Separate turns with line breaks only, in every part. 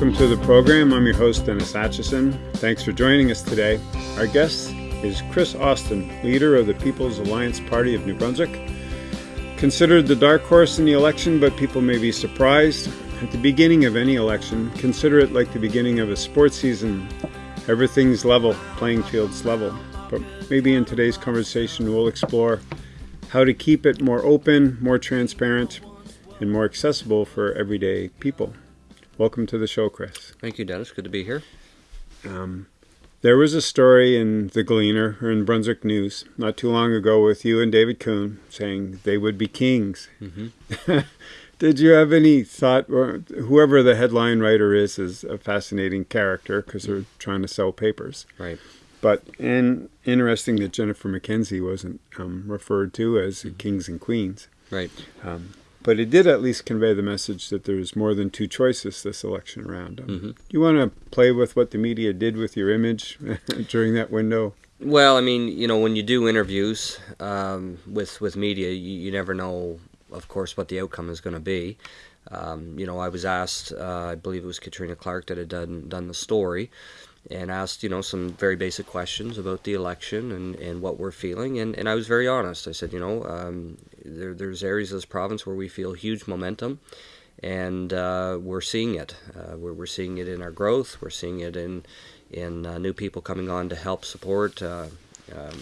Welcome to the program. I'm your host, Dennis Atchison. Thanks for joining us today. Our guest is Chris Austin, leader of the People's Alliance Party of New Brunswick. Considered the dark horse in the election, but people may be surprised. At the beginning of any election, consider it like the beginning of a sports season. Everything's level, playing field's level. But maybe in today's conversation, we'll explore how to keep it more open, more transparent, and more accessible for everyday people. Welcome to the show, Chris.
Thank you, Dennis. Good to be here.
Um, there was a story in the Gleaner or in Brunswick News not too long ago with you and David Coon saying they would be kings. Mm-hmm. Did you have any thought, or whoever the headline writer is, is a fascinating character because they're trying to sell papers.
Right.
But and interesting that Jennifer McKenzie wasn't um, referred to as mm-hmm. kings and queens.
Right.
Um, but it did at least convey the message that there's more than two choices this election round. Um, mm-hmm. You want to play with what the media did with your image during that window?
Well, I mean, you know, when you do interviews um, with with media, you, you, never know, of course, what the outcome is going to be. Um, you know, I was asked, uh, I believe it was Katrina Clark that had done done the story, and asked, you know, some very basic questions about the election and, and what we're feeling. And, and I was very honest. I said, you know, um, there, there's areas of this province where we feel huge momentum, and uh, we're seeing it. Uh, we're, we're seeing it in our growth. We're seeing it in, in uh, new people coming on to help support, uh, um,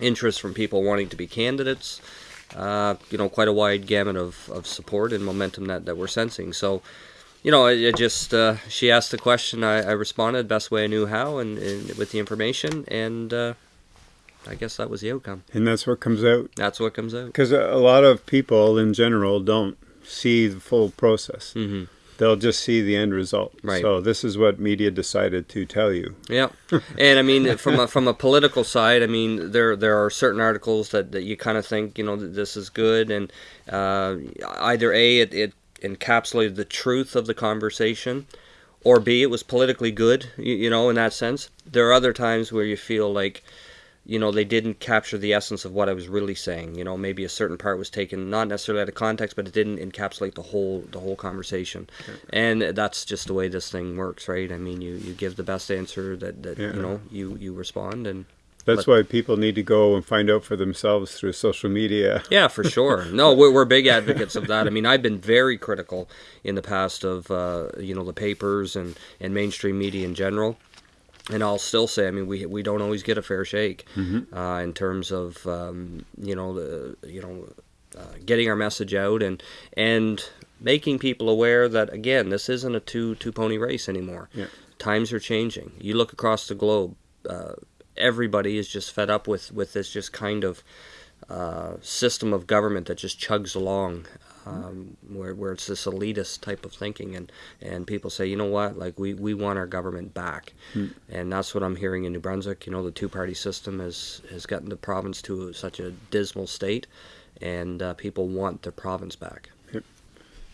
interest from people wanting to be candidates. Uh, you know, quite a wide gamut of, of support and momentum that, that we're sensing. So, you know, I, I just uh, she asked the question, I, I, responded best way I knew how, and, and with the information, and uh, I guess that was the outcome.
And that's what comes out.
That's what comes out.
Because a lot of people in general don't see the full process. Mm-hmm. They'll just see the end result.
Right.
So this is what media decided to tell you.
Yeah, and I mean, from a, from a political side, I mean, there there are certain articles that, that you kind of think, you know, this is good, and uh, either a it, it encapsulated the truth of the conversation, or B, it was politically good, you, you know, in that sense. There are other times where you feel like, you know, they didn't capture the essence of what I was really saying. You know, maybe a certain part was taken not necessarily out of context, but it didn't encapsulate the whole the whole conversation. Okay. And that's just the way this thing works, right? I mean, you, you give the best answer that, that yeah. you know you you respond and
that's why people need to go and find out for themselves through social media.
yeah, for sure. No, we're, we're big advocates of that. I mean, I've been very critical in the past of uh, you know the papers and, and mainstream media in general. And I'll still say, I mean, we we don't always get a fair shake mm-hmm. uh, in terms of um, you know the you know uh, getting our message out and and making people aware that again, this isn't a two two pony race anymore.
Yeah.
Times are changing. You look across the globe. Uh, everybody is just fed up with with this just kind of uh, system of government that just chugs along, um, where where it's this elitist type of thinking, and and people say, you know what, like we we want our government back, hmm. and that's what I'm hearing in New Brunswick. You know, the two party system has has gotten the province to such a dismal state, and uh, people want their province back.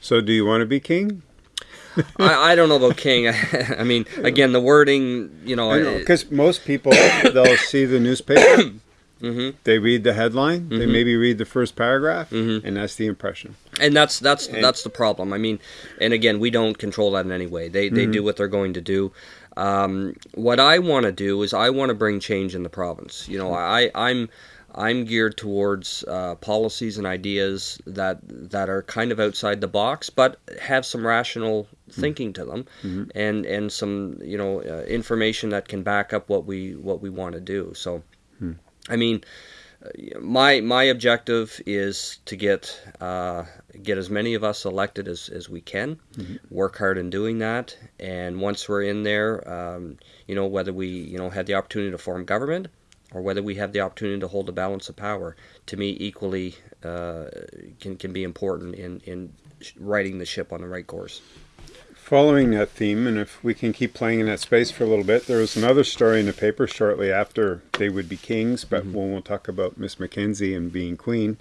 So, do you want to be king?
I, I don't know about king. I, mean, again, the wording, you know,
because most people they'll see the newspaper. Mm-hmm. They read the headline. Mm-hmm. They maybe read the first paragraph, mm-hmm. and that's the impression.
And that's that's and, that's the problem. I mean, and again, we don't control that in any way. They they do mm-hmm. what they're going to do. Um, what I want to do is I want to bring change in the province. You know, I I'm I'm geared towards uh, policies and ideas that that are kind of outside the box, but have some rational thinking to them, mm-hmm. and and some you know uh, information that can back up what we what we want to do. So, mm. I mean, my my objective is to get uh, get as many of us elected as, as we can. Mm-hmm. Work hard in doing that, and once we're in there, um, you know whether we you know had the opportunity to form government or whether we have the opportunity to hold the balance of power, to me equally uh, can, can be important in, in righting the ship on the right course.
Following that theme, and if we can keep playing in that space for a little bit, there was another story in the paper shortly after they would be kings, but mm-hmm. when we'll talk about Miss McKenzie and being queen,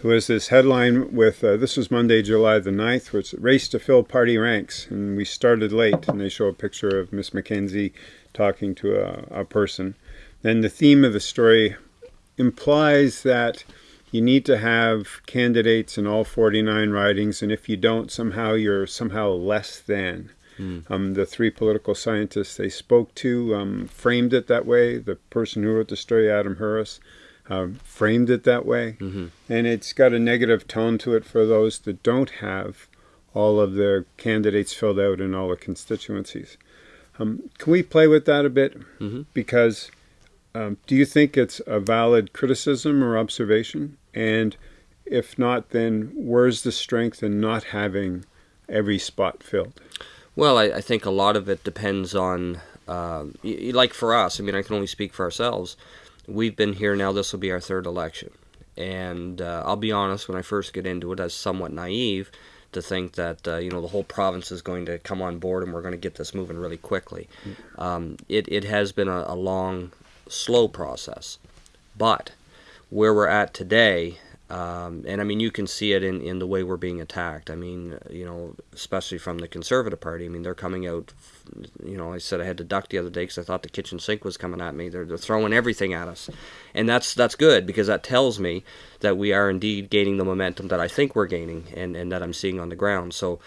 who has this headline with, uh, this was Monday, July the 9th, which race to fill party ranks, and we started late, and they show a picture of Miss McKenzie talking to a, a person then the theme of the story implies that you need to have candidates in all 49 ridings, and if you don't, somehow you're somehow less than. Mm. Um, the three political scientists they spoke to um, framed it that way. The person who wrote the story, Adam Huras, um, framed it that way. Mm-hmm. And it's got a negative tone to it for those that don't have all of their candidates filled out in all the constituencies. Um, can we play with that a bit? Mm-hmm. Because um, do you think it's a valid criticism or observation? And if not, then where's the strength in not having every spot filled?
Well, I, I think a lot of it depends on, uh, like for us, I mean, I can only speak for ourselves. We've been here now, this will be our third election. And uh, I'll be honest, when I first get into it, I was somewhat naive to think that uh, you know the whole province is going to come on board and we're going to get this moving really quickly. Um, it it has been a, a long, slow process, but where we're at today, um, and I mean, you can see it in, in the way we're being attacked. I mean, you know, especially from the Conservative Party. I mean, they're coming out. You know, I said I had to duck the other day because I thought the kitchen sink was coming at me. They're, they're throwing everything at us, and that's that's good because that tells me that we are indeed gaining the momentum that I think we're gaining and, and that I'm seeing on the ground. So,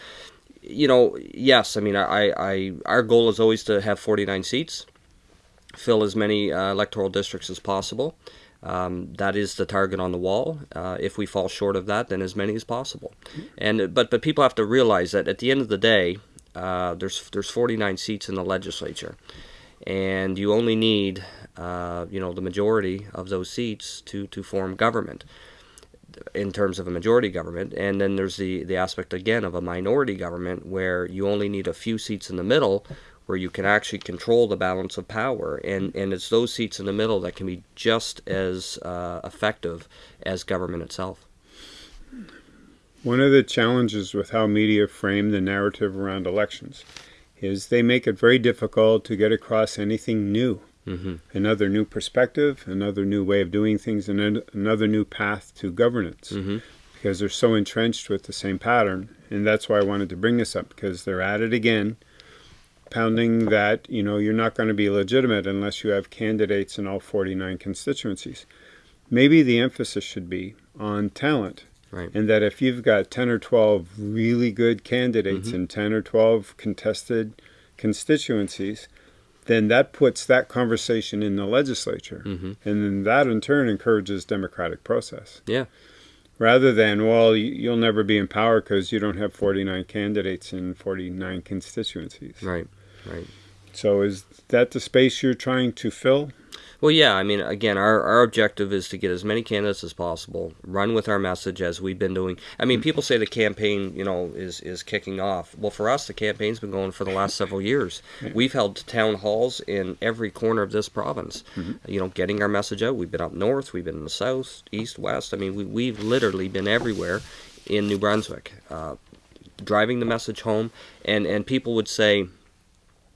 you know, yes, I mean, I, I our goal is always to have 49 seats, fill as many uh, electoral districts as possible. Um, that is the target on the wall. Uh, if we fall short of that, then as many as possible. And but but people have to realize that at the end of the day, uh, there's there's 49 seats in the legislature, and you only need uh, you know the majority of those seats to to form government in terms of a majority government and then there's the the aspect again of a minority government where you only need a few seats in the middle where you can actually control the balance of power. And, and it's those seats in the middle that can be just as uh, effective as government itself.
One of the challenges with how media frame the narrative around elections is they make it very difficult to get across anything new. Mm-hmm. Another new perspective, another new way of doing things, and another new path to governance. Mm-hmm. Because they're so entrenched with the same pattern. And that's why I wanted to bring this up, because they're at it again pounding that you know you're not going to be legitimate unless you have candidates in all 49 constituencies. Maybe the emphasis should be on talent.
Right.
And that if you've got 10 or 12 really good candidates mm-hmm. in 10 or 12 contested constituencies, then that puts that conversation in the legislature. Mm-hmm. And then that in turn encourages democratic process.
Yeah.
Rather than, well, you'll never be in power because you don't have 49 candidates in 49 constituencies.
Right. Right.
So is that the space you're trying to fill?
Well, yeah. I mean, again, our, our objective is to get as many candidates as possible, run with our message as we've been doing. I mean, people say the campaign, you know, is, is kicking off. Well, for us, the campaign's been going for the last several years. We've held town halls in every corner of this province, mm-hmm. you know, getting our message out. We've been up north, we've been in the south, east, west. I mean, we, we've literally been everywhere in New Brunswick, uh, driving the message home. And, and people would say,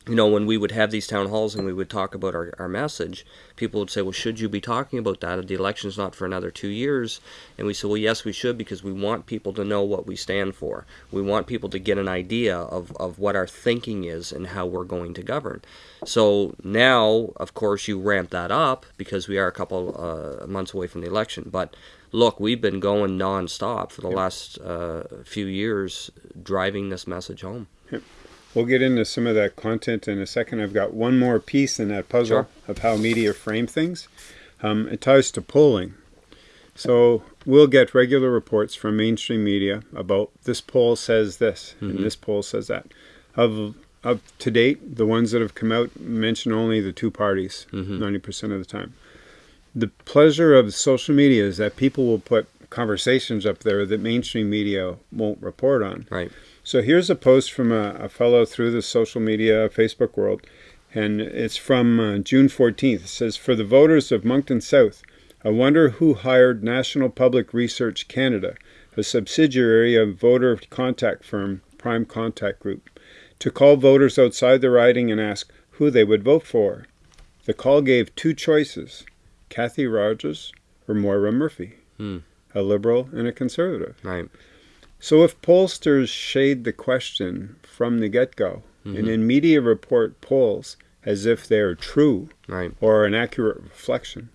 you know, when we would have these town halls and we would talk about our, our message, people would say, well, should you be talking about that? The election's not for another two years. And we said, well, yes, we should because we want people to know what we stand for. We want people to get an idea of, of what our thinking is and how we're going to govern. So now, of course, you ramp that up because we are a couple uh, months away from the election. But look, we've been going nonstop for the last uh, few years driving this message home.
We'll get into some of that content in a second. I've got one more piece in that puzzle sure. of how media frame things. Um, it ties to polling. So we'll get regular reports from mainstream media about this poll says this mm-hmm. and this poll says that. Of up to date, the ones that have come out mention only the two parties mm-hmm. 90% of the time. The pleasure of social media is that people will put conversations up there that mainstream media won't report on.
Right.
So here's a post from a, a fellow through the social media Facebook world, and it's from uh, June 14th. It says, For the voters of Moncton South, I wonder who hired National Public Research Canada, a subsidiary of voter contact firm Prime Contact Group, to call voters outside the riding and ask who they would vote for. The call gave two choices Cathy Rogers or Moira Murphy, hmm. a liberal and a conservative.
Right.
So if pollsters shade the question from the get-go, mm-hmm. and in media report polls as if they're true
right.
or an accurate reflection,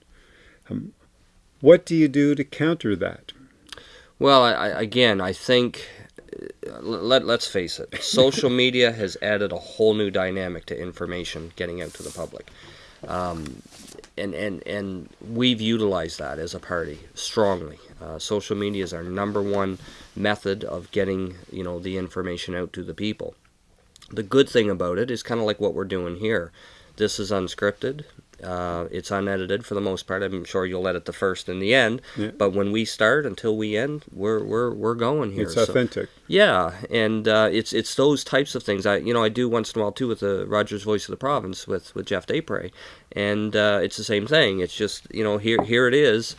um, what do you do to counter that?
Well, I, again, I think let, let's face it, social media has added a whole new dynamic to information getting out to the public. Um, and, and, and we've utilized that as a party strongly. Uh, social media is our number one method of getting you know the information out to the people. The good thing about it is kind of like what we're doing here. This is unscripted. Uh, it's unedited for the most part. I'm sure you'll edit the first and the end, yeah. but when we start until we end, we're we're we're going here.
It's authentic. So,
yeah, and uh, it's it's those types of things. I you know I do once in a while too with the Rogers Voice of the Province with with Jeff Desprez, and uh, it's the same thing. It's just you know here here it is,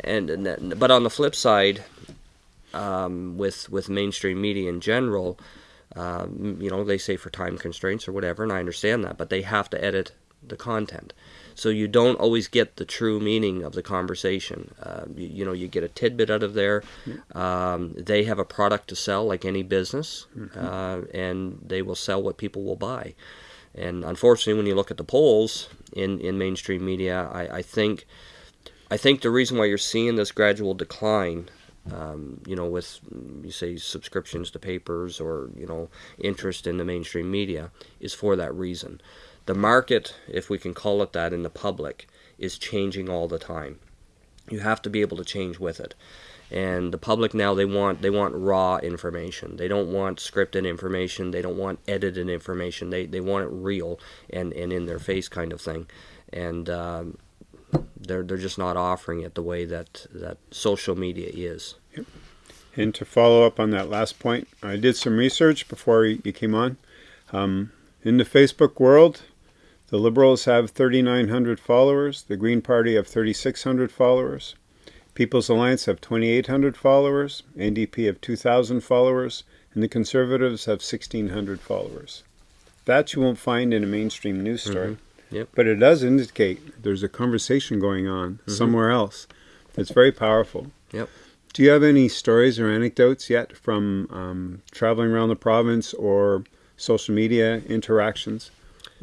and, and but on the flip side, um, with with mainstream media in general. Um, you know, they say for time constraints or whatever, and I understand that, but they have to edit the content so you don't always get the true meaning of the conversation. Uh, you, you, know, you get a tidbit out of there. Um, they have a product to sell, like any business, mm-hmm. uh, and they will sell what people will buy. And unfortunately, when you look at the polls in, in mainstream media, I, I think I think the reason why you're seeing this gradual decline um, you know, with you say subscriptions to papers or you know interest in the mainstream media, is for that reason the market, if we can call it that in the public, is changing all the time. You have to be able to change with it. And the public now they want they want raw information. They don't want scripted information. They don't want edited information. They they want it real and, and in their face kind of thing. And um, they're they're just not offering it the way that that social media is. Yep.
And to follow up on that last point, I did some research before you came on. Um, in the Facebook world, the Liberals have 3,900 followers. The Green Party have 3,600 followers. People's Alliance have 2,800 followers. NDP have 2,000 followers. And the Conservatives have 1,600 followers. That you won't find in a mainstream news story.
Mm-hmm. Yep.
But it does indicate there's a conversation going on mm-hmm. somewhere else that's very powerful.
Yep.
Do you have any stories or anecdotes yet from um, traveling around the province or social media interactions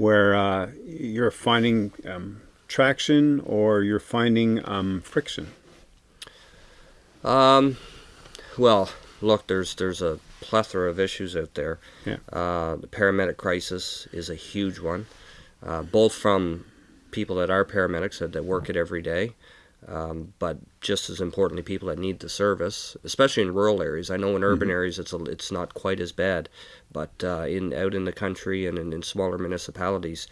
where uh, you're finding um, traction or you're finding um, friction?
Um, well, look, there's there's a plethora of issues out there.
Yeah.
Uh, the paramedic crisis is a huge one, uh, both from people that are paramedics that, that work it every day, um, but just as importantly, people that need the service, especially in rural areas. I know in urban mm-hmm. areas it's a, it's not quite as bad, but uh, in out in the country and in, in, smaller municipalities,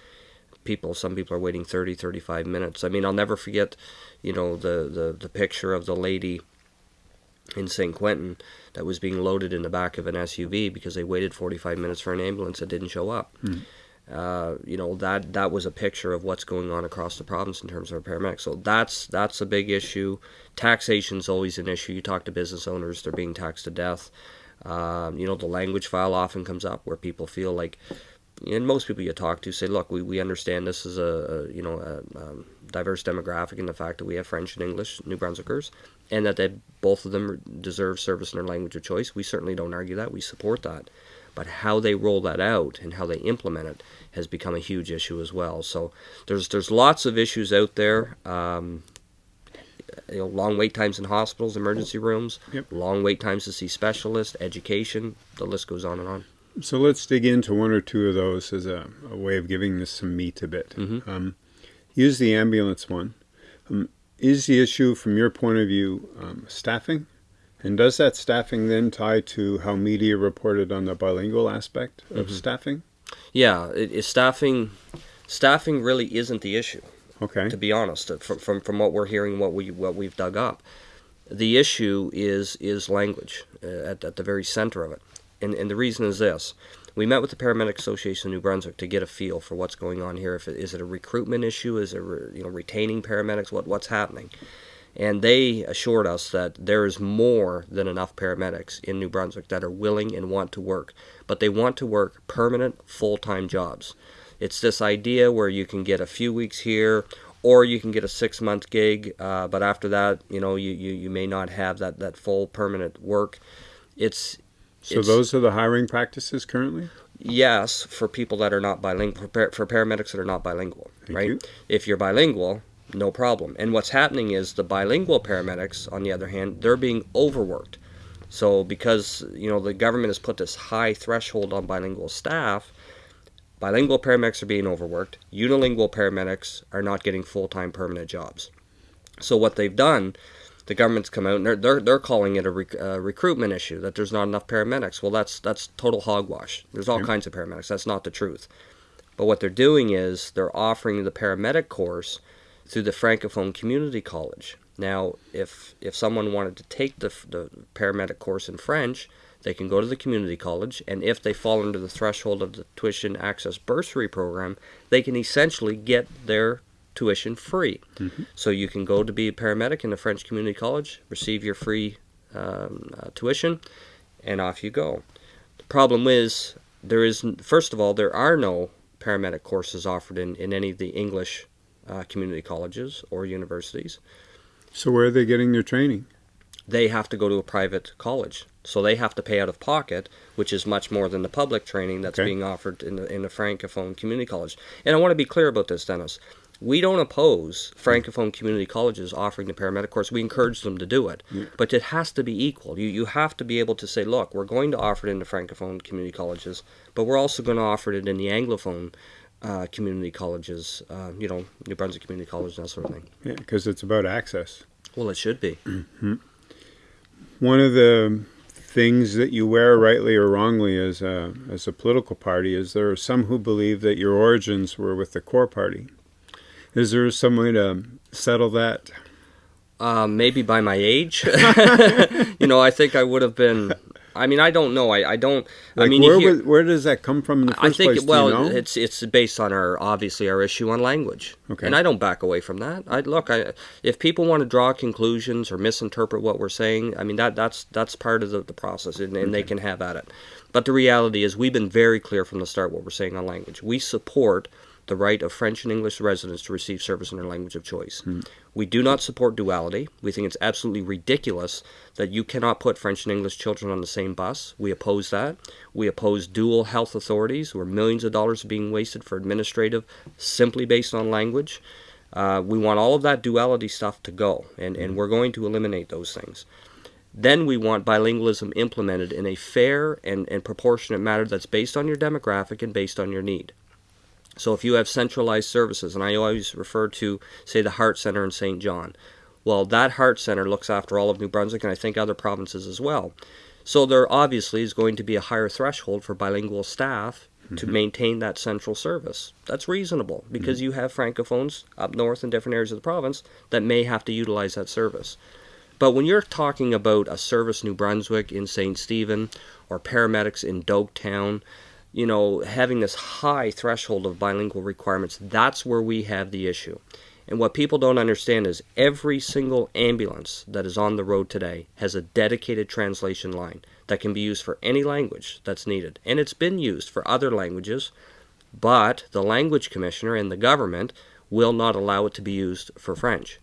people some people are waiting 30, 35 minutes. I mean, I'll never forget, you know, the the, the picture of the lady in St. Quentin that was being loaded in the back of an SUV because they waited 45 minutes for an ambulance that didn't show up. Mm-hmm. Uh, you know that that was a picture of what's going on across the province in terms of paramedics. So that's that's a big issue. Taxation's always an issue. You talk to business owners; they're being taxed to death. Um, you know, the language file often comes up where people feel like, and most people you talk to say, "Look, we, we understand this is a, a you know a, a diverse demographic, and the fact that we have French and English New Brunswickers, and that they both of them deserve service in their language of choice. We certainly don't argue that. We support that." But how they roll that out and how they implement it has become a huge issue as well. So there's there's lots of issues out there. Um, you know, long wait times in hospitals, emergency rooms,
yep.
long wait times to see specialists, education. The list goes on and on.
So let's dig into one or two of those as a, a way of giving this some meat a bit.
Mm-hmm.
Um, use the ambulance one. Um, is the issue, from your point of view, um, staffing? And does that staffing then tie to how media reported on the bilingual aspect of mm-hmm. staffing?
Yeah, it, it, staffing staffing really isn't the issue.
Okay.
To be honest, from, from from what we're hearing, what we what we've dug up, the issue is is language uh, at at the very center of it, and and the reason is this: we met with the Paramedic Association of New Brunswick to get a feel for what's going on here. If it, is it a recruitment issue? Is it re, you know retaining paramedics? What what's happening? And they assured us that there is more than enough paramedics in New Brunswick that are willing and want to work, but they want to work permanent, full time jobs. It's this idea where you can get a few weeks here or you can get a six month gig, uh, but after that, you know, you, you, you may not have that, that full permanent work. It's
so
it's,
those are the hiring practices currently.
Yes, for people that are not bilingual, for paramedics that are not bilingual,
Thank
right?
You.
If you're bilingual, no problem. And what's happening is the bilingual paramedics, on the other hand, they're being overworked. So because you know the government has put this high threshold on bilingual staff, bilingual paramedics are being overworked. Unilingual paramedics are not getting full-time permanent jobs. So what they've done, the government's come out and they're they're, they're calling it a rec- uh, recruitment issue that there's not enough paramedics. Well, that's that's total hogwash. There's all kinds of paramedics. That's not the truth. But what they're doing is they're offering the paramedic course through the Francophone Community College. Now, if if someone wanted to take the, the paramedic course in French, they can go to the community college, and if they fall under the threshold of the tuition access bursary program, they can essentially get their tuition free. Mm-hmm. So you can go to be a paramedic in the French community college, receive your free um, uh, tuition, and off you go. The problem is there is first of all there are no paramedic courses offered in, in any of the English uh, community colleges or universities.
So where are they getting their training?
They have to go to a private college, so they have to pay out of pocket, which is much more than the public training that's okay. being offered in the in the francophone community college. And I want to be clear about this, Dennis. We don't oppose francophone community colleges offering the paramedic course. We encourage them to do it, yeah. but it has to be equal. You you have to be able to say, look, we're going to offer it in the francophone community colleges, but we're also going to offer it in the anglophone uh, community colleges, uh, you know, New Brunswick Community College, that sort of thing.
Yeah, because it's about access.
Well, it should be.
Mm-hmm. One of the things that you wear, rightly or wrongly, as a, as a political party is there are some who believe that your origins were with the CoR Party. Is there some way to settle that?
Uh, maybe by my age. you know, I think I would have been I mean, I don't know. I, I don't.
Like
I mean,
where, hear, where does that come from in the first
I think
place?
well,
you know?
it's it's based on our obviously our issue on language, okay. and I don't back away from that. I look, I if people want to draw conclusions or misinterpret what we're saying, I mean that that's that's part of the, the process, and, and okay. they can have at it. But the reality is, we've been very clear from the start what we're saying on language. We support the right of French and English residents to receive service in their language of choice. Hmm. We do not support duality. We think it's absolutely ridiculous that you cannot put French and English children on the same bus. We oppose that. We oppose dual health authorities where millions of dollars are being wasted for administrative simply based on language. Uh, we want all of that duality stuff to go, and, and we're going to eliminate those things. Then we want bilingualism implemented in a fair and, and proportionate manner that's based on your demographic and based on your need. So if you have centralized services, and I always refer to, say, the Heart Center in St. John, well, that Heart Center looks after all of New Brunswick and I think other provinces as well. So there obviously is going to be a higher threshold for bilingual staff mm-hmm. to maintain that central service. That's reasonable because mm-hmm. you have francophones up north in different areas of the province that may have to utilize that service. But when you're talking about a service New Brunswick in St. Stephen or paramedics in Doaktown, you know, having this high threshold of bilingual requirements, that's where we have the issue. And what people don't understand is every single ambulance that is on the road today has a dedicated translation line that can be used for any language that's needed. And it's been used for other languages, but the language commissioner and the government will not allow it to be used for French.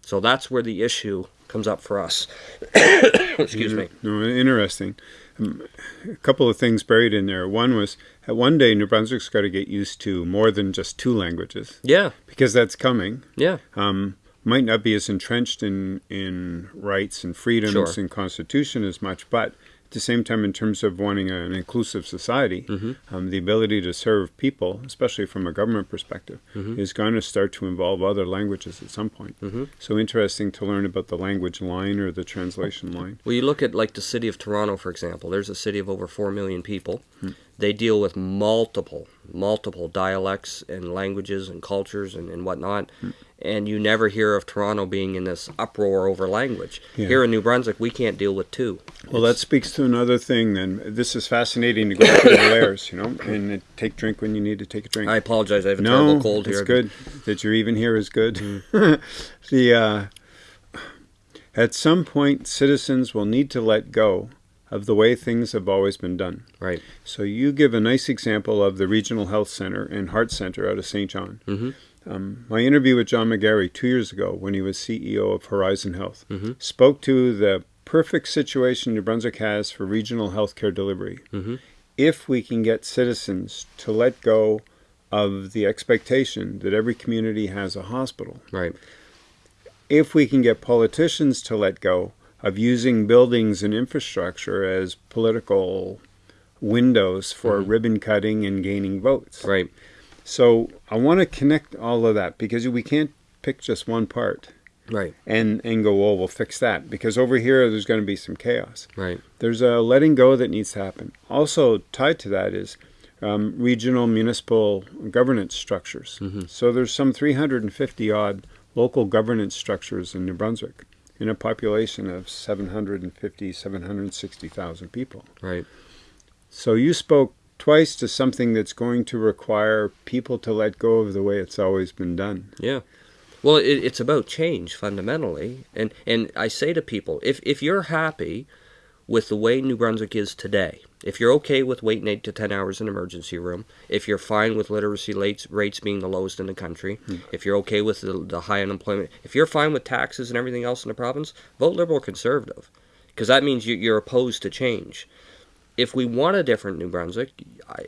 So that's where the issue comes up for us. Excuse mm-hmm. me.
No, interesting. A couple of things buried in there. One was at one day New Brunswick's got to get used to more than just two languages.
Yeah,
because that's coming.
Yeah.
Um, might not be as entrenched in in rights and freedoms sure. and constitution as much, but the same time, in terms of wanting an inclusive society, mm-hmm. um, the ability to serve people, especially from a government perspective, mm-hmm. is going to start to involve other languages at some point. Mm-hmm. So interesting to learn about the language line or the translation line.
Well, you look at like the city of Toronto, for example. There's a city of over four million people. Hmm. They deal with multiple, multiple dialects and languages and cultures and, and whatnot. Hmm and you never hear of Toronto being in this uproar over language. Yeah. Here in New Brunswick, we can't deal with two.
Well, that speaks to another thing. Then this is fascinating to go through the layers, you know, and take drink when you need to take a drink.
I apologize. I have a
no,
terrible cold here.
it's good that you're even here is good. Mm. the uh, at some point, citizens will need to let go of the way things have always been done.
Right.
So you give a nice example of the Regional Health Center and Heart Center out of St. John. Mm-hmm um, my interview with John McGarry two years ago, when he was CEO of Horizon Health, mm-hmm. spoke to the perfect situation New Brunswick has for regional healthcare delivery. Mm-hmm. If we can get citizens to let go of the expectation that every community has a hospital,
right?
If we can get politicians to let go of using buildings and infrastructure as political windows for mm-hmm. ribbon cutting and gaining votes.
Right.
So I want to connect all of that because we can't pick just one part.
Right.
And and go, well, we'll fix that because over here there's going to be some chaos.
Right.
There's a letting go that needs to happen. Also tied to that is um, regional municipal governance structures. Mm-hmm. So there's some 350 odd local governance structures in New Brunswick in a population of 750, 760,000 people.
Right.
So you spoke twice to something that's going to require people to let go of the way it's always been done.
Yeah. Well, it, it's about change fundamentally, and and I say to people, if if you're happy with the way New Brunswick is today, if you're okay with waiting eight to ten hours in emergency room, if you're fine with literacy rates, rates being the lowest in the country, hmm. if you're okay with the, the high unemployment, if you're fine with taxes and everything else in the province, vote Liberal or Conservative, because that means you, you're opposed to change. If we want a different New Brunswick,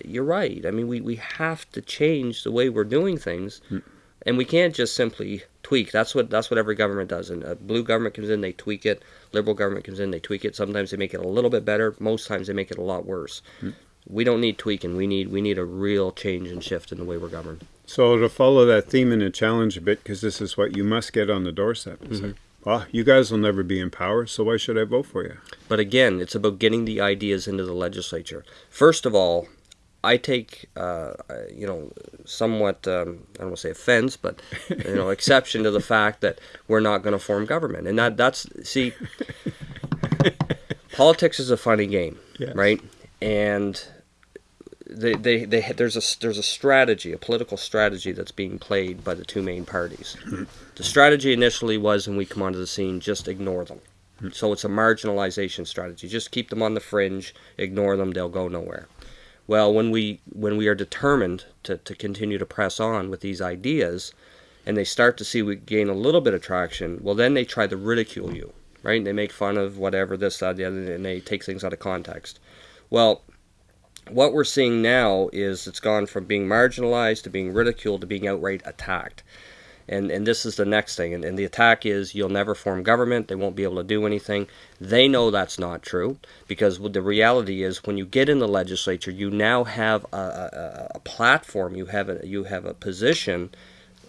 you're right. I mean, we, we have to change the way we're doing things. Hmm and we can't just simply tweak. That's what that's what every government does. And a blue government comes in, they tweak it. Liberal government comes in, they tweak it. Sometimes they make it a little bit better. Most times they make it a lot worse. Mm. We don't need tweaking. We need we need a real change and shift in the way we're governed.
So to follow that theme and a challenge a bit, because this is what you must get on the doorstep. Mm-hmm. Like, well, you guys will never be in power, so why should I vote for you?
But again, it's about getting the ideas into the legislature. First of all, I take, uh, you know, somewhat, um, I don't want to say offense, but, you know, exception to the fact that we're not going to form government. And that that's, see, politics is a funny game, yes. right? And they, they, they, there's a there's a strategy, a political strategy that's being played by the two main parties. The strategy initially was, when we come onto the scene, just ignore them. So it's a marginalization strategy. Just keep them on the fringe, ignore them, they'll go nowhere. Well, when we when we are determined to, to continue to press on with these ideas, and they start to see we gain a little bit of traction, well, then they try to ridicule you, right? They make fun of whatever this, that, the other, and they take things out of context. Well, what we're seeing now is it's gone from being marginalized to being ridiculed to being outright attacked. And, and this is the next thing. And, and the attack is you'll never form government. They won't be able to do anything. They know that's not true because the reality is when you get in the legislature, you now have a, a, a platform, you have a, you have a position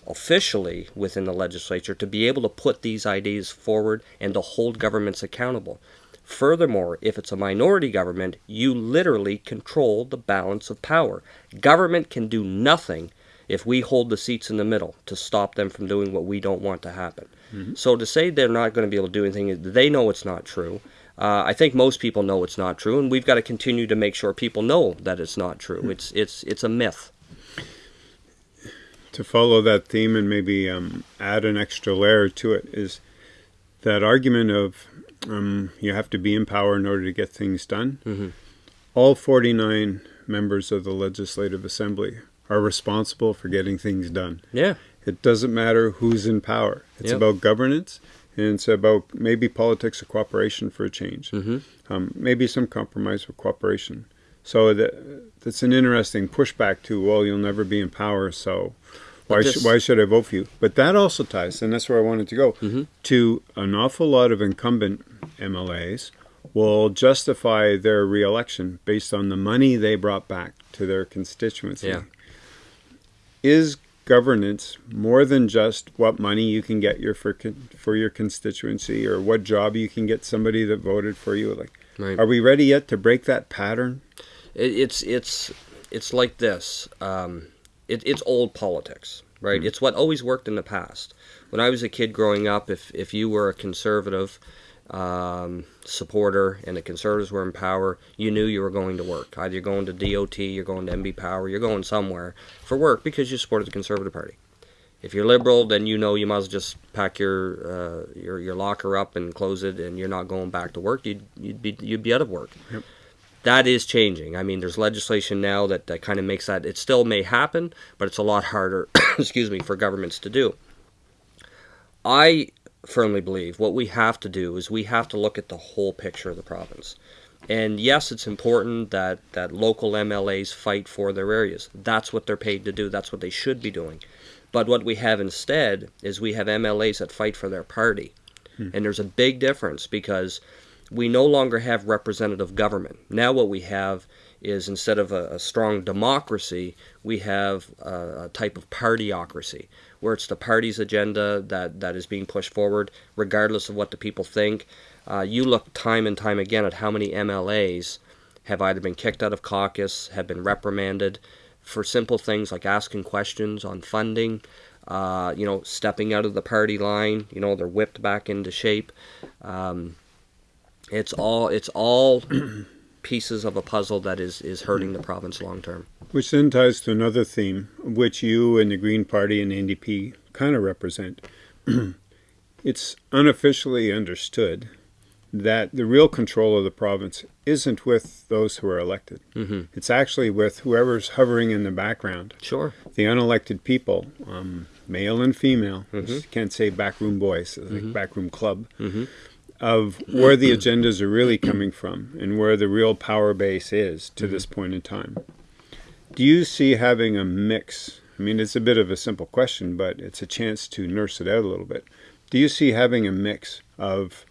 officially within the legislature to be able to put these ideas forward and to hold governments accountable. Furthermore, if it's a minority government, you literally control the balance of power. Government can do nothing if we hold the seats in the middle to stop them from doing what we don't want to happen. Mm-hmm. So to say they're not going to be able to do anything, they know it's not true. Uh, I think most people know it's not true, and we've got to continue to make sure people know that it's not true. Mm-hmm. It's it's it's a myth.
To follow that theme and maybe um, add an extra layer to it is that argument of um, you have to be in power in order to get things done. Mm-hmm. All 49 members of the Legislative Assembly are responsible for getting things done.
Yeah.
It doesn't matter who's in power. It's yep. about governance and it's about maybe politics of cooperation for a change. Mm-hmm. Um, maybe some compromise with cooperation. So that, that's an interesting pushback to, well, you'll never be in power, so why, this, sh- why should I vote for you? But that also ties, and that's where I wanted to go, mm-hmm. to an awful lot of incumbent MLAs will justify their reelection based on the money they brought back to their constituency.
Yeah
is governance more than just what money you can get your for for your constituency or what job you can get somebody that voted for you like right. are we ready yet to break that pattern
it, it's it's it's like this um, it, it's old politics right mm-hmm. it's what always worked in the past when i was a kid growing up if if you were a conservative um, supporter and the conservatives were in power, you knew you were going to work. Either you're going to DOT, you're going to NB Power, you're going somewhere for work because you supported the Conservative Party. If you're liberal, then you know you must just pack your uh, your your locker up and close it, and you're not going back to work. You'd you'd be you'd be out of work. Yep. That is changing. I mean, there's legislation now that, that kind of makes that. It still may happen, but it's a lot harder. excuse me, for governments to do. I firmly believe what we have to do is we have to look at the whole picture of the province. And yes, it's important that, that local MLAs fight for their areas. That's what they're paid to do. That's what they should be doing. But what we have instead is we have MLAs that fight for their party. Hmm. And there's a big difference because we no longer have representative government. Now, what we have is instead of a, a strong democracy, we have a, a, type of partyocracy, where it's the party's agenda that, that is being pushed forward, regardless of what the people think. Uh, you look time and time again at how many MLAs have either been kicked out of caucus, have been reprimanded for simple things like asking questions on funding, uh, you know, stepping out of the party line. You know, they're whipped back into shape. Um, it's all it's all pieces of a puzzle that is is hurting the province long term.
Which then ties to another theme, which you and the Green Party and NDP kind of represent. it's unofficially understood that the real control of the province isn't with those who are elected. Mm-hmm. It's actually with whoever's hovering in the background.
Sure.
The unelected people, um, male and female. Mm-hmm. can't say backroom boys, like mm-hmm. backroom club. Of where the agendas are really coming from and where the real power base is to mm-hmm. this point in time. Do you see having a mix? I mean, it's a bit of a simple question, but it's a chance to nurse it out a little bit. Do you see having a mix of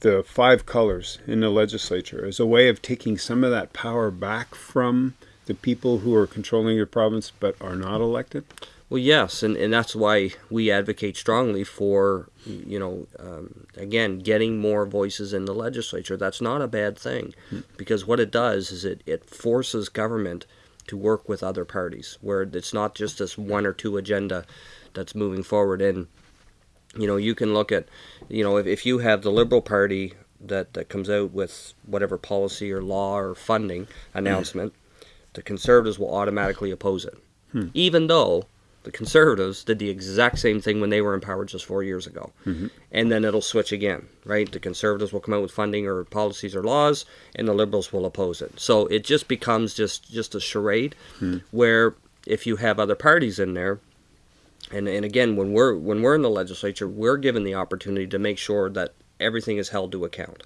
the five colors in the legislature as a way of taking some of that power back from the people who are controlling your province but are not elected?
Well, yes, and, and that's why we advocate strongly for, you know, um, again, getting more voices in the legislature. That's not a bad thing because what it does is it, it forces government to work with other parties where it's not just this one or two agenda that's moving forward. And you know, you can look at, you know, if, if you have the Liberal Party that, that comes out with whatever policy or law or funding announcement, the Conservatives will automatically oppose it. Hmm. Even though the Conservatives did the exact same thing when they were in power just four years ago. Mm-hmm. And then it'll switch again, right? The Conservatives will come out with funding or policies or laws, and the Liberals will oppose it. So it just becomes just, just a charade hmm. where if you have other parties in there, and and again when we're when we're in the legislature we're given the opportunity to make sure that everything is held to account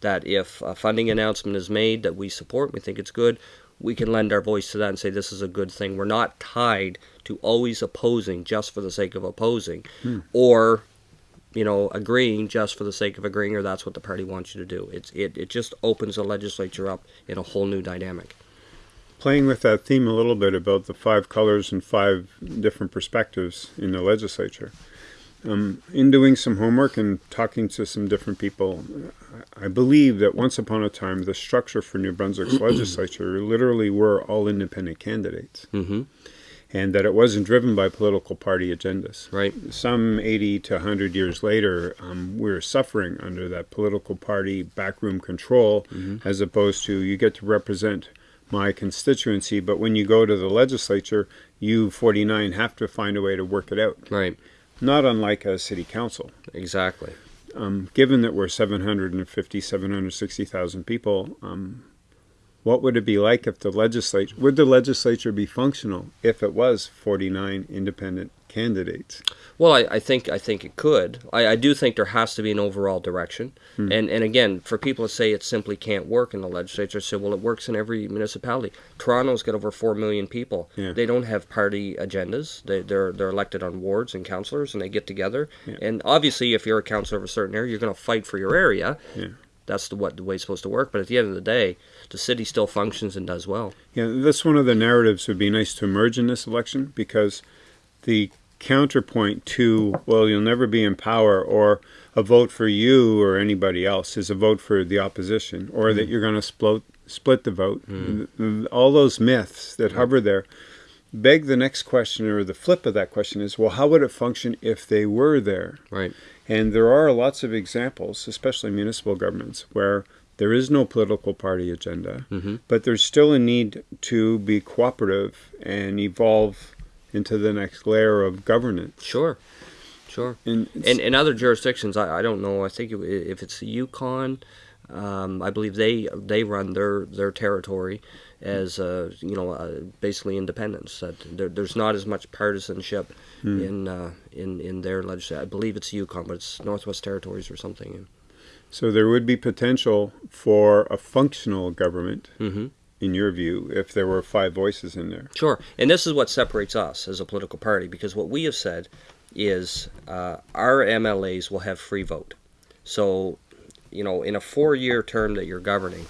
that if a funding announcement is made that we support we think it's good we can lend our voice to that and say this is a good thing we're not tied to always opposing just for the sake of opposing hmm. or you know agreeing just for the sake of agreeing or that's what the party wants you to do it's it, it just opens the legislature up in a whole new dynamic
playing with that theme a little bit about the five colors and five different perspectives in the legislature. Um, in doing some homework and talking to some different people, I believe that once upon a time, the structure for New Brunswick's legislature literally were all independent candidates. Mm-hmm. And that it wasn't driven by political party agendas.
Right.
Some 80 to 100 years later, um, we're suffering under that political party backroom control, mm-hmm. as opposed to you get to represent my constituency, but when you go to the legislature, you 49 have to find a way to work it out.
Right.
Not unlike a city council.
Exactly.
Um, given that we're 750, 760,000 people, um, what would it be like if the legislature, would the legislature be functional if it was 49 independent candidates?
Well, I, I, think I think it could. I, I, do think there has to be an overall direction. Hmm. And and again, for people to say it simply can't work in the legislature, say, well, it works in every municipality. Toronto's got over four million people. Yeah. They don't have party agendas. They, they're they're elected on wards and councillors, and they get together. Yeah. And obviously, if you're a councillor of a certain area, you're going to fight for your area. Yeah. That's the what the way it's supposed to work. But at the end of the day, the city still functions and does well.
Yeah, that's one of the narratives would be nice to emerge in this election because the counterpoint to, well, you'll never be in power, or a vote for you or anybody else is a vote for the opposition, or mm. that you're going to split, split the vote. Mm. All those myths that mm. hover there beg the next question, or the flip of that question is, well, how would it function if they were there?
Right.
And there are lots of examples, especially municipal governments, where there is no political party agenda, mm-hmm. but there's still a need to be cooperative and evolve into the next layer of governance.
Sure, sure. And in, in other jurisdictions, I, I don't know. I think if it's the Yukon, um, I believe they they run their their territory as uh, you know uh, basically independence. That there, there's not as much partisanship hmm. in uh, in in their legislature. I believe it's Yukon, but it's Northwest Territories or something.
So there would be potential for a functional government. Mm-hmm in your view, if there were five voices in there?
Sure. And this is what separates us as a political party because what we have said is uh, our MLAs will have free vote. So, you know, in a four-year term that you're governing,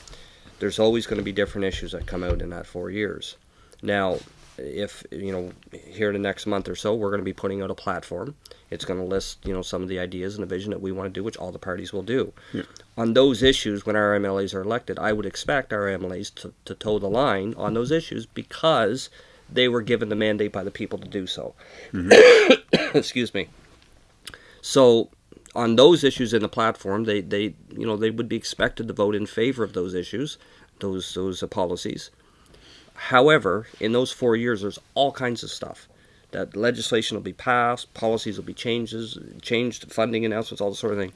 there's always going to be different issues that come out in that four years. Now, if you know here in the next month or so we're going to be putting out a platform it's going to list you know some of the ideas and the vision that we want to do which all the parties will do yeah. on those issues when our mlas are elected i would expect our mlas to, to toe the line on those issues because they were given the mandate by the people to do so mm-hmm. excuse me so on those issues in the platform they, they you know they would be expected to vote in favor of those issues those those uh, policies However, in those four years, there's all kinds of stuff. That legislation will be passed, policies will be changes, changed, funding announcements, all the sort of thing.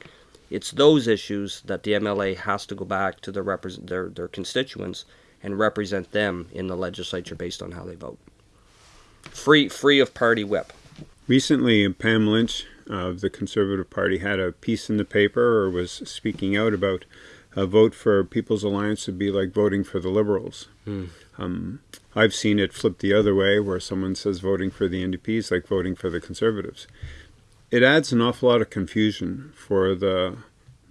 It's those issues that the MLA has to go back to their, repre- their, their constituents and represent them in the legislature based on how they vote. Free, free of party whip.
Recently, Pam Lynch of the Conservative Party had a piece in the paper or was speaking out about a vote for People's Alliance would be like voting for the Liberals. Mm. Um, I've seen it flip the other way, where someone says voting for the NDP is like voting for the Conservatives. It adds an awful lot of confusion for the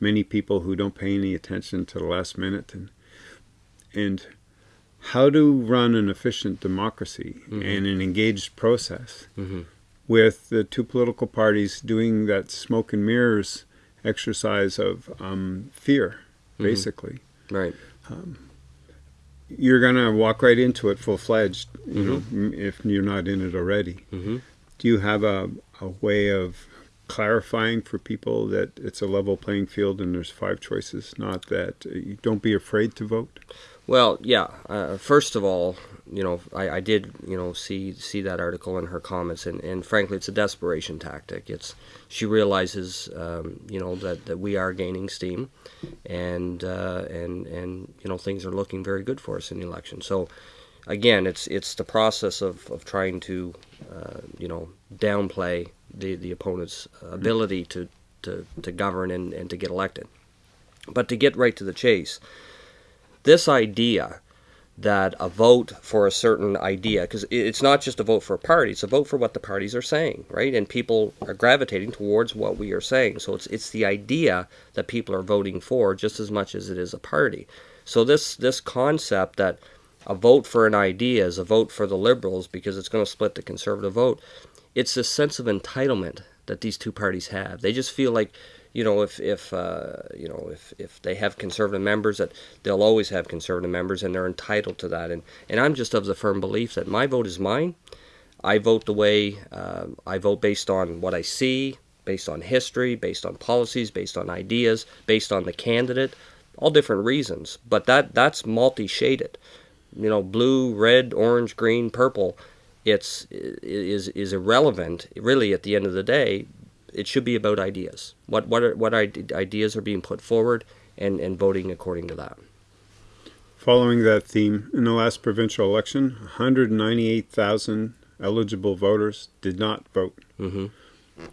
many people who don't pay any attention to the last minute and and how to run an efficient democracy mm-hmm. and an engaged process mm-hmm. With the two political parties doing that smoke and mirrors exercise of um, fear, mm-hmm. basically.
Right.
Um, you're going to walk right into it full fledged, you mm-hmm. know, if you're not in it already. Mm-hmm. Do you have a, a way of clarifying for people that it's a level playing field and there's five choices, not that uh, you don't be afraid to vote?
Well, yeah. Uh, first of all, you know, I, I did, you know, see see that article and her comments, and, and frankly, it's a desperation tactic. It's she realizes, um, you know, that, that we are gaining steam, and uh, and and you know things are looking very good for us in the election. So, again, it's it's the process of, of trying to, uh, you know, downplay the the opponent's ability to to, to govern and, and to get elected. But to get right to the chase, this idea that a vote for a certain idea, because it's not just a vote for a party, it's a vote for what the parties are saying, right? And people are gravitating towards what we are saying. So it's it's the idea that people are voting for just as much as it is a party. So this this concept that a vote for an idea is a vote for the liberals because it's going to split the conservative vote, it's this sense of entitlement that these two parties have. They just feel like you know, if if uh, you know if, if they have conservative members, that they'll always have conservative members, and they're entitled to that. And and I'm just of the firm belief that my vote is mine. I vote the way uh, I vote based on what I see, based on history, based on policies, based on ideas, based on the candidate, all different reasons. But that that's multi-shaded. You know, blue, red, orange, green, purple. It's is is irrelevant really at the end of the day it should be about ideas. What what are, what ideas are being put forward, and and voting according to that.
Following that theme, in the last provincial election, 198,000 eligible voters did not vote. Mm-hmm.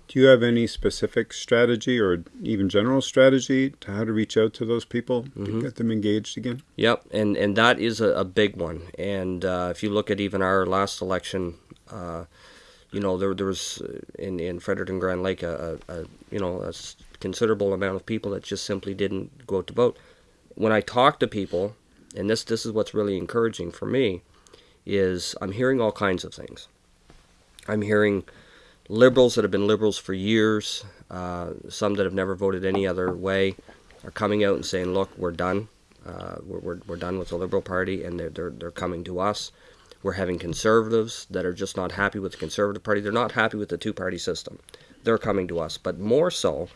Do you have any specific strategy or even general strategy to how to reach out to those people to get them engaged again?
Yep, and and that is a, a big one. And uh, if you look at even our last election, uh, you know, there, there was uh, in, in Fredericton Grand Lake a, a, a, you know a considerable amount of people that just simply didn't go out to vote. When I talk to people, and this this is what's really encouraging for me, is I'm hearing all kinds of things. I'm hearing liberals that have been liberals for years, uh, some that have never voted any other way, are coming out and saying, "Look, we're done. Uh, we're, we're, we're done with the Liberal Party, and they're, they're, they're coming to us." We're having conservatives that are just not happy with the Conservative Party. They're not happy with the two party system. They're coming to us. But more so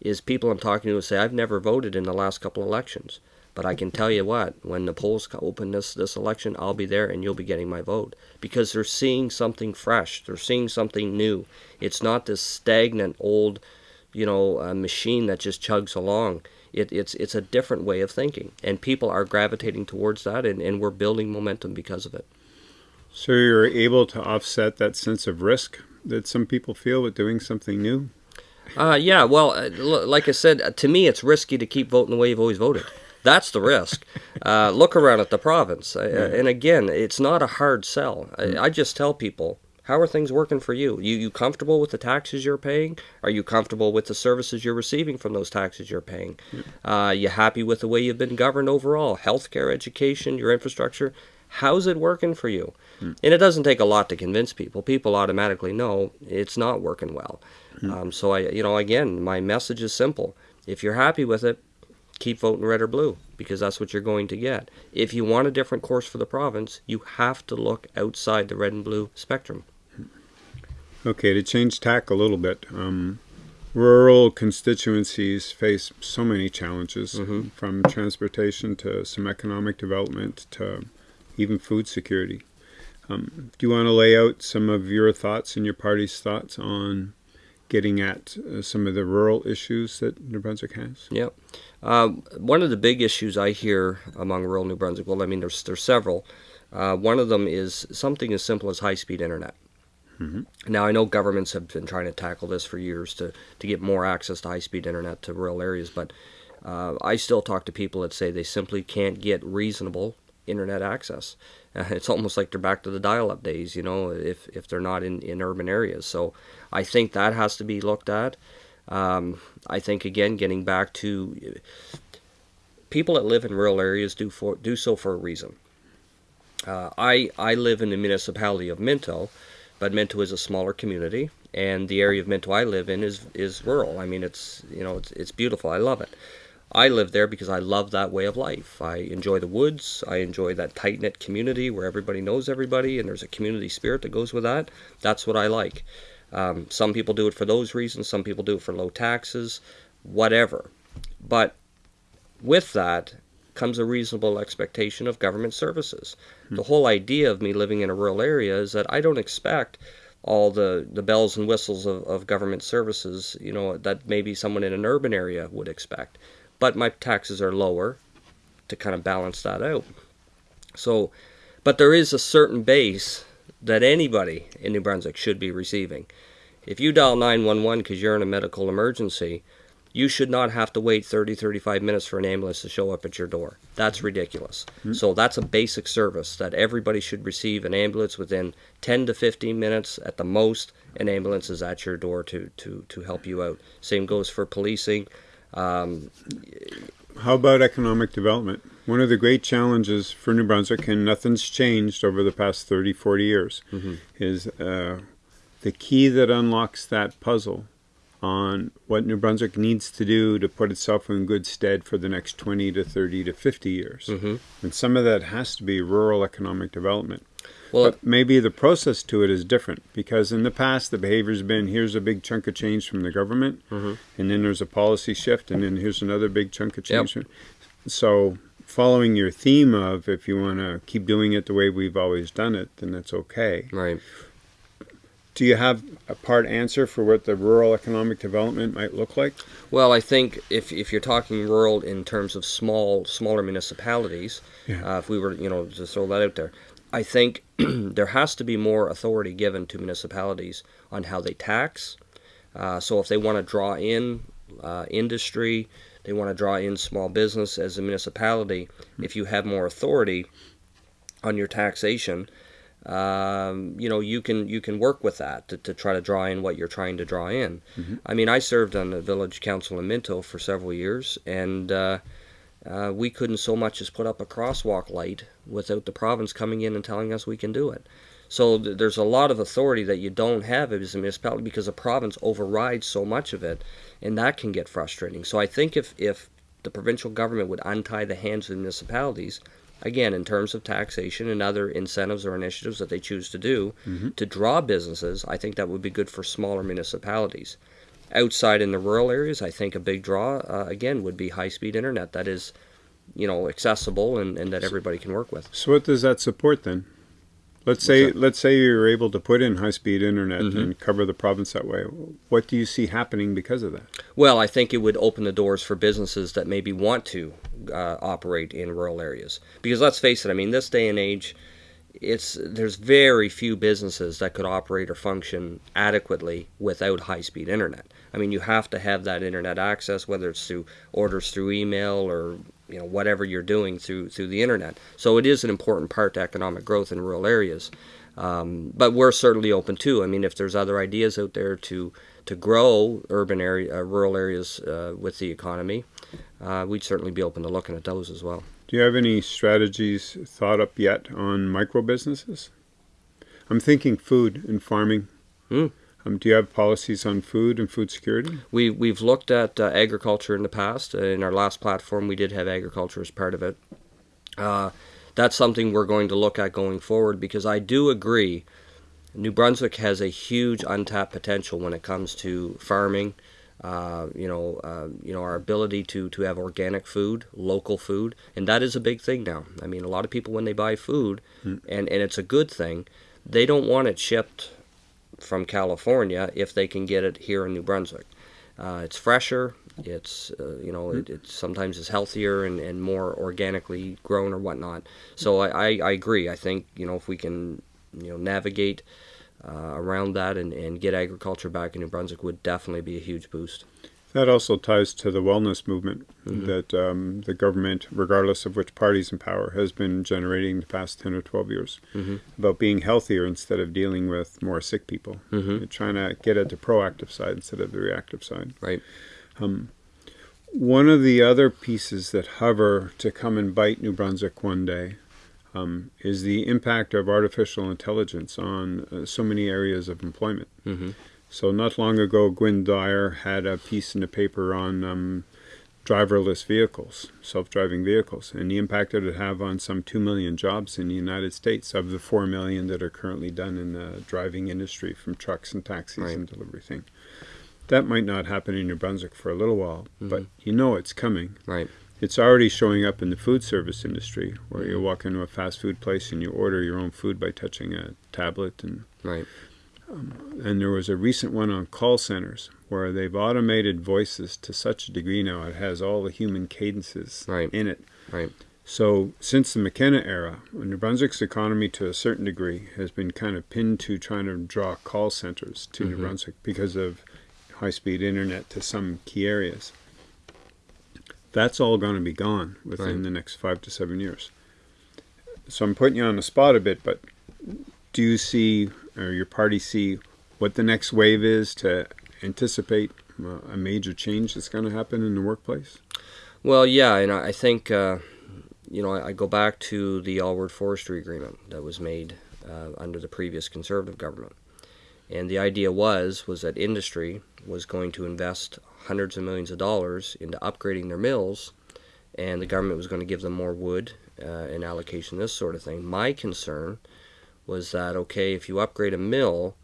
is people I'm talking to who say, I've never voted in the last couple elections. But I can tell you what, when the polls open this, this election, I'll be there and you'll be getting my vote. Because they're seeing something fresh. They're seeing something new. It's not this stagnant old, you know, uh, machine that just chugs along. It, it's it's a different way of thinking. And people are gravitating towards that and, and we're building momentum because of it.
So you're able to offset that sense of risk that some people feel with doing something new?
Uh, yeah, well, uh, like I said, uh, to me, it's risky to keep voting the way you've always voted. That's the risk. Uh, look around at the province. Uh, and again, it's not a hard sell. I, I, just tell people How are things working for you? You you comfortable with the taxes you're paying? Are you comfortable with the services you're receiving from those taxes you're paying? Yeah. Uh, you happy with the way you've been governed overall? Healthcare, education, your infrastructure. How's it working for you? Mm. And it doesn't take a lot to convince people. People automatically know it's not working well. Mm. Um, so I, you know, again, my message is simple. If you're happy with it, keep voting red or blue because that's what you're going to get. If you want a different course for the province, you have to look outside the red and blue spectrum.
Okay, to change tack a little bit, um, rural constituencies face so many challenges mm-hmm. from transportation to some economic development to even food security. Um, do you want to lay out some of your thoughts and your party's thoughts on getting at uh, some of the rural issues that New Brunswick has?
Yeah. Uh, one of the big issues I hear among rural New Brunswick, well, I mean, there's, there's several. Uh, one of them is something as simple as high speed internet. Mm-hmm. Now, I know governments have been trying to tackle this for years to, to get more access to high speed internet to rural areas, but uh, I still talk to people that say they simply can't get reasonable internet access. Uh, it's almost like they're back to the dial-up days, you know, if, if they're not in, in urban areas. So I think that has to be looked at. Um, I think again, getting back to people that live in rural areas do for do so for a reason. Uh, I I live in the municipality of Minto, but Minto is a smaller community, and the area of Minto I live in is is rural. I mean, it's you know it's it's beautiful. I love it. I live there because I love that way of life. I enjoy the woods. I enjoy that tight knit community where everybody knows everybody and there's a community spirit that goes with that. That's what I like. Um, some people do it for those reasons, some people do it for low taxes, whatever. But with that comes a reasonable expectation of government services. Hmm. The whole idea of me living in a rural area is that I don't expect all the, the bells and whistles of, of government services, you know, that maybe someone in an urban area would expect but my taxes are lower to kind of balance that out. So, but there is a certain base that anybody in New Brunswick should be receiving. If you dial 911 because you're in a medical emergency, you should not have to wait 30 35 minutes for an ambulance to show up at your door. That's ridiculous. Mm-hmm. So that's a basic service that everybody should receive an ambulance within 10 to 15 minutes at the most. An ambulance is at your door to to to help you out. Same goes for policing. Um,
How about economic development? One of the great challenges for New Brunswick, and nothing's changed over the past 30, 40 years, mm-hmm. is uh, the key that unlocks that puzzle on what New Brunswick needs to do to put itself in good stead for the next 20 to 30 to 50 years. Mm-hmm. And some of that has to be rural economic development. Well, but maybe the process to it is different because in the past the behavior's been here's a big chunk of change from the government, mm-hmm. and then there's a policy shift, and then here's another big chunk of change. Yep. So, following your theme of if you want to keep doing it the way we've always done it, then that's okay.
Right.
Do you have a part answer for what the rural economic development might look like?
Well, I think if, if you're talking rural in terms of small smaller municipalities, yeah. uh, if we were you know to throw that out there, I think there has to be more authority given to municipalities on how they tax. Uh, so if they want to draw in uh, industry, they want to draw in small business as a municipality, if you have more authority on your taxation, um, you know you can you can work with that to, to try to draw in what you're trying to draw in. Mm-hmm. I mean, I served on the village council in Minto for several years, and uh, we couldn't so much as put up a crosswalk light without the province coming in and telling us we can do it. So th- there's a lot of authority that you don't have as a municipality because the province overrides so much of it, and that can get frustrating. So I think if, if the provincial government would untie the hands of the municipalities, again, in terms of taxation and other incentives or initiatives that they choose to do mm-hmm. to draw businesses, I think that would be good for smaller municipalities. Outside in the rural areas, I think a big draw uh, again would be high-speed internet that is, you know, accessible and, and that everybody can work with.
So what does that support then? Let's say let's say you're able to put in high-speed internet mm-hmm. and cover the province that way. What do you see happening because of that?
Well, I think it would open the doors for businesses that maybe want to uh, operate in rural areas. Because let's face it, I mean, this day and age, it's there's very few businesses that could operate or function adequately without high-speed internet. I mean, you have to have that internet access, whether it's through orders through email or you know whatever you're doing through through the internet. So it is an important part to economic growth in rural areas. Um, but we're certainly open too. I mean, if there's other ideas out there to to grow urban area, uh, rural areas uh, with the economy, uh, we'd certainly be open to looking at those as well.
Do you have any strategies thought up yet on micro businesses? I'm thinking food and farming.
Mm.
Um, do you have policies on food and food security?
We we've looked at uh, agriculture in the past. Uh, in our last platform, we did have agriculture as part of it. Uh, that's something we're going to look at going forward because I do agree. New Brunswick has a huge untapped potential when it comes to farming. Uh, you know, uh, you know our ability to to have organic food, local food, and that is a big thing now. I mean, a lot of people when they buy food, mm. and and it's a good thing, they don't want it shipped from California if they can get it here in New Brunswick. Uh, it's fresher. It's uh, you know it, it, sometimes is healthier and, and more organically grown or whatnot. So I, I, I agree. I think you know if we can you know navigate uh, around that and, and get agriculture back in New Brunswick would definitely be a huge boost.
That also ties to the wellness movement mm-hmm. that um, the government, regardless of which party's in power, has been generating the past 10 or 12 years
mm-hmm.
about being healthier instead of dealing with more sick people.
Mm-hmm.
Trying to get at the proactive side instead of the reactive side.
Right.
Um, one of the other pieces that hover to come and bite New Brunswick one day um, is the impact of artificial intelligence on uh, so many areas of employment.
Mm-hmm.
So not long ago, Gwynne Dyer had a piece in the paper on um, driverless vehicles, self-driving vehicles, and the impact it would have on some 2 million jobs in the United States of the 4 million that are currently done in the driving industry from trucks and taxis right. and delivery thing. That might not happen in New Brunswick for a little while, mm-hmm. but you know it's coming.
Right.
It's already showing up in the food service industry, where you walk into a fast food place and you order your own food by touching a tablet and
right.
Um, and there was a recent one on call centers where they've automated voices to such a degree now it has all the human cadences
right.
in it.
Right.
So since the McKenna era, New Brunswick's economy to a certain degree has been kind of pinned to trying to draw call centers to mm-hmm. New Brunswick because of high-speed internet to some key areas. That's all going to be gone within right. the next five to seven years. So I'm putting you on the spot a bit, but do you see or your party see what the next wave is to anticipate a major change that's going to happen in the workplace?
Well, yeah, and I think uh, you know I go back to the Alward Forestry Agreement that was made uh, under the previous Conservative government, and the idea was was that industry was going to invest hundreds of millions of dollars into upgrading their mills, and the government was going to give them more wood uh, and allocation, this sort of thing. My concern was that okay, if you upgrade a mill,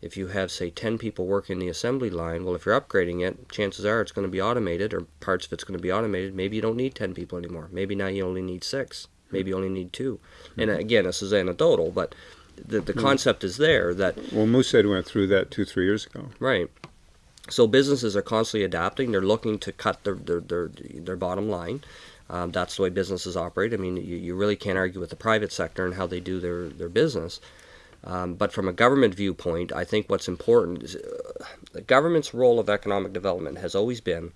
if you have say 10 people working the assembly line, well, if you're upgrading it, chances are it's going to be automated or parts of it's going to be automated. Maybe you don't need 10 people anymore. Maybe now you only need six. Maybe you only need 2 mm-hmm. And again, this is anecdotal, but the, the mm-hmm. concept is there that.
Well, Moosehead went through that two, three years ago.
Right. So businesses are constantly adapting. They're looking to cut their, their, their, their bottom line. Um, that's the way businesses operate. I mean, you, you really can't argue with the private sector and how they do their, their business. Um, but from a government viewpoint, I think what's important is uh, the government's role of economic development has always been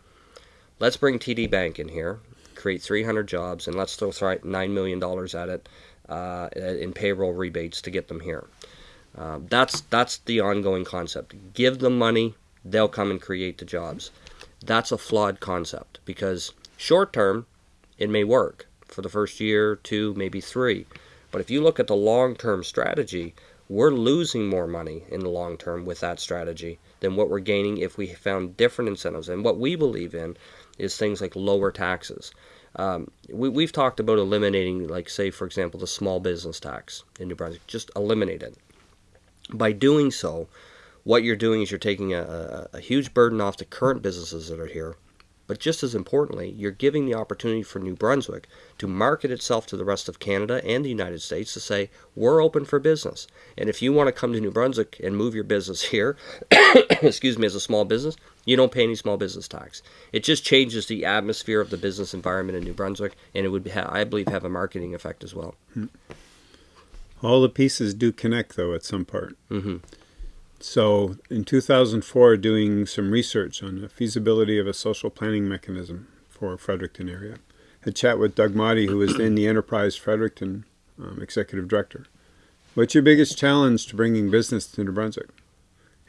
let's bring TD Bank in here, create 300 jobs, and let's throw $9 million at it uh, in payroll rebates to get them here. Uh, that's, that's the ongoing concept. Give them money, they'll come and create the jobs. That's a flawed concept because short term, it may work for the first year, two, maybe three. But if you look at the long term strategy, we're losing more money in the long term with that strategy than what we're gaining if we found different incentives. And what we believe in is things like lower taxes. Um, we, we've talked about eliminating, like, say, for example, the small business tax in New Brunswick. Just eliminate it. By doing so, what you're doing is you're taking a, a, a huge burden off the current businesses that are here but just as importantly, you're giving the opportunity for New Brunswick to market itself to the rest of Canada and the United States to say, we're open for business. And if you want to come to New Brunswick and move your business here, excuse me, as a small business, you don't pay any small business tax. It just changes the atmosphere of the business environment in New Brunswick, and it would, ha- I believe, have a marketing effect as well.
All the pieces do connect, though, at some part.
Mm-hmm.
So in 2004, doing some research on the feasibility of a social planning mechanism for Fredericton area. Had chat with Doug Motti, who was then the Enterprise Fredericton um, executive director. What's your biggest challenge to bringing business to New Brunswick?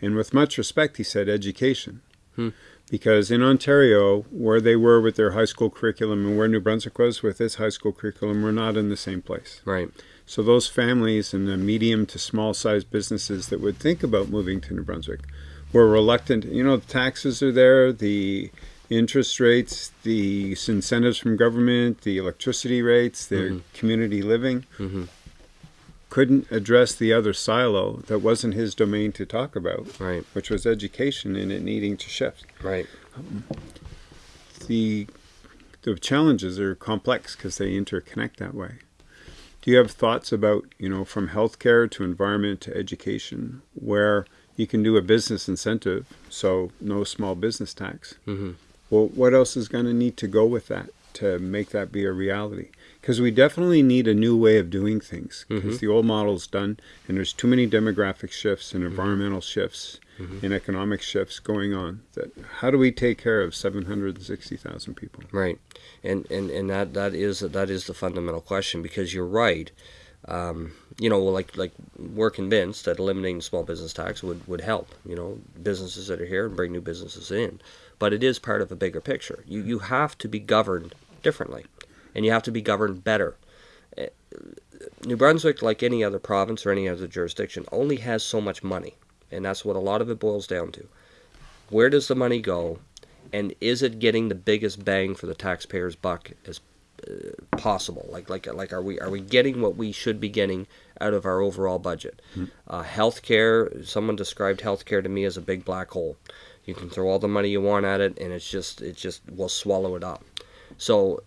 And with much respect, he said education.
Hmm.
Because in Ontario, where they were with their high school curriculum and where New Brunswick was with its high school curriculum, we're not in the same place.
Right.
So those families and the medium to small sized businesses that would think about moving to New Brunswick were reluctant. You know, the taxes are there, the interest rates, the incentives from government, the electricity rates, the
Mhm.
community living.
Mm-hmm.
Couldn't address the other silo that wasn't his domain to talk about,
Right.
which was education and it needing to shift.
Right.
The the challenges are complex because they interconnect that way. Do you have thoughts about, you know, from healthcare to environment to education, where you can do a business incentive, so no small business tax?
Mm-hmm.
Well, what else is going to need to go with that to make that be a reality? Because we definitely need a new way of doing things. Because
Mhm.
the old model's done, and there's too many demographic shifts and environmental shifts
Mhm.
and economic shifts going on. That how do we take care of 760,000 people?
Right, and and and that that is that is the fundamental question because you're right. Um, you know, like like we're convinced that eliminating small business tax would would help. You know, businesses that are here and bring new businesses in, but it is part of a bigger picture. You you have to be governed differently, and you have to be governed better. Eh, New Brunswick, like any other province or any other jurisdiction, only has so much money, and that's what a lot of it boils down to. Where does the money go, and is it getting the biggest bang for the taxpayer's buck as uh, possible? Like, like, like, are we are we getting what we should be getting out of our overall budget? Uh, healthcare. Someone described healthcare to me as a big black hole. You can throw all the money you want at it, and it's just it just will swallow it up. So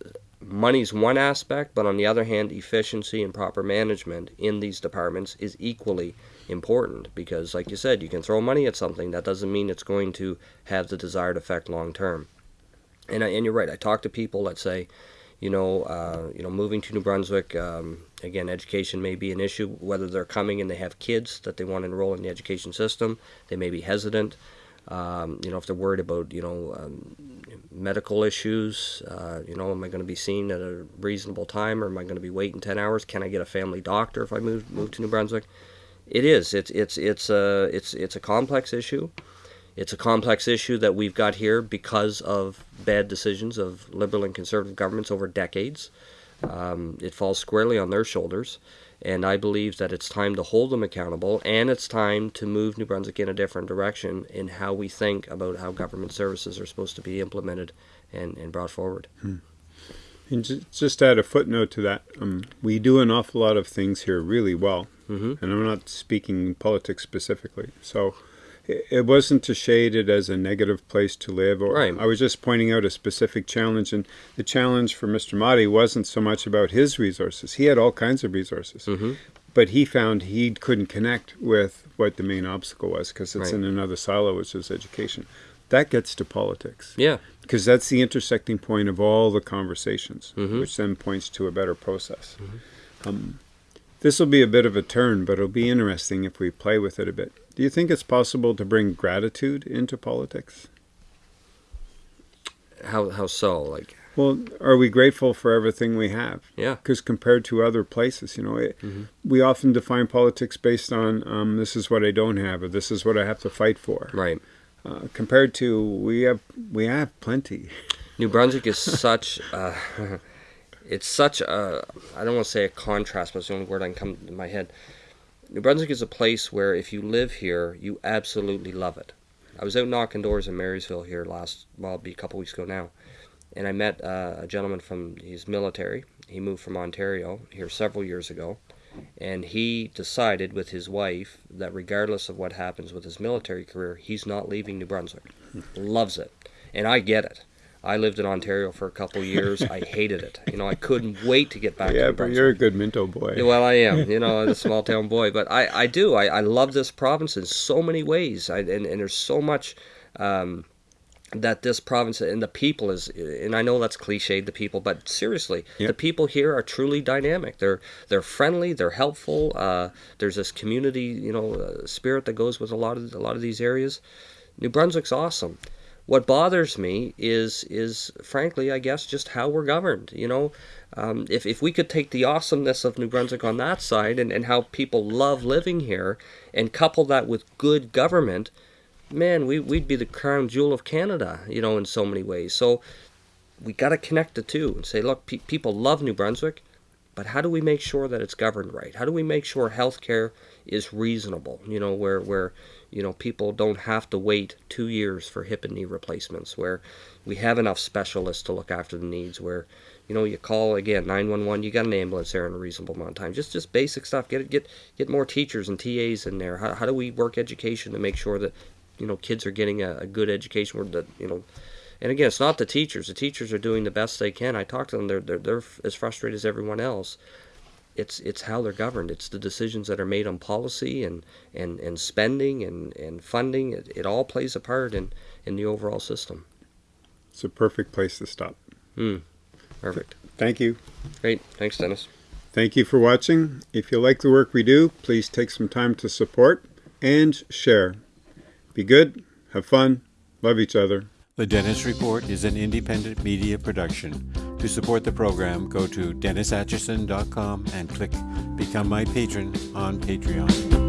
money's one aspect, but on the other hand, efficiency and proper management in these departments is equally important because, like you said, you can throw money at something that doesn't mean it's going to have the desired effect long term. And and you're right. I talk to people that say, you know, uh, you know, moving to New Brunswick. Um, again, education may be an issue. Whether they're coming and they have kids that they want to enroll in the education system, they may be hesitant. Um, you know, if they're worried about, you know, um, medical issues, uh, you know, am I going to be seen at a reasonable time, or am I going to be waiting ten hours? Can I get a family doctor if I move move to New Brunswick? It is. It's it's it's a it's it's a complex issue. It's a complex issue that we've got here because of bad decisions of liberal and conservative governments over decades. Um, it falls squarely on their shoulders, and I believe that it's time to hold them accountable, and it's time to move New Brunswick in a different direction in how we think about how government services are supposed to be implemented and, and brought forward.
And ju- just add a footnote to that. Um, we do an awful lot of things here really well,
hmm
and I'm not speaking politics specifically. So it, wasn't to shade it as a negative place to live. Or
Right.
I was just pointing out a specific challenge, and the challenge for Mr. Motti wasn't so much about his resources. He had all kinds of resources,
hmm
but he found he couldn't connect with what the main obstacle was because it's
Right.
in another silo, which is education. That gets to politics
Yeah.
because that's the intersecting point of all the conversations,
Mhm.
which then points to a better process. Um, this will be a bit of a turn, but it'll be interesting if we play with it a bit. Do you think it's possible to bring gratitude into politics?
How how so? Like
Well, are we grateful for everything we have?
yeah.
Because compared to other places, you know, it,
Mhm.
we often define politics based on um, this is what I don't have, or this is what I have to fight for.
Right.
Uh, compared to we have we have plenty.
New Brunswick is such uh, it's such a I don't want to say a contrast, but it's the only word I can come to my head. New Brunswick is a place where if you live here, you absolutely love it. I was out knocking doors in Marysville here last well, be a couple weeks ago now, and I met uh, a gentleman from he's military. He moved from Ontario here several years ago, and he decided with his wife that regardless of what happens with his military career, he's not leaving New Brunswick. Loves it, and I get it. I lived in Ontario for a couple years. I hated it. You know, I couldn't wait to get back
yeah, but
Brunswick.
you're a good Minto boy.
Well, I am, you know, I'm a small town boy, but I, I do. I, I love this province in so many ways, I, and, and there's so much um, that this province and the people is, and I know that's cliched, the people, but seriously,
Yep.
the people here are truly dynamic. They're they're friendly, they're helpful. Uh, there's this community, you know, uh, spirit that goes with a lot of a lot of these areas. New Brunswick's awesome. What bothers me is is frankly, I guess, just how we're governed. You know, um, if if we could take the awesomeness of New Brunswick on that side and, and how people love living here and couple that with good government, man, we we'd be the crown jewel of Canada. You know, in so many ways. So we got to connect the two and say, look, pe- people love New Brunswick, but how do we make sure that it's governed right? How do we make sure healthcare is reasonable? You know, where where you know people don't have to wait two years for hip and knee replacements, where we have enough specialists to look after the needs, where you know you call again 911, you got an ambulance there in a reasonable amount of time. Just just basic stuff. Get get get more teachers and TAs in there. How, how do we work education to make sure that you know kids are getting a, a good education where that you know and again, it's not the teachers. The teachers are doing the best they can. I talk to them; they're they're, they're as frustrated as everyone else. It's it's how they're governed. It's the decisions that are made on policy and and, and spending and, and funding. It, it all plays a part in in the overall system.
It's a perfect place to stop.
Hmm. Perfect.
Thank you.
Great. Thanks, Dennis.
Thank you for watching. If you like the work we do, please take some time to support and share. Be good, have fun, love each other.
The Dennis Report is an independent media production. To support the program, go to DennisAtchison.com and click Become My Patron on Patreon.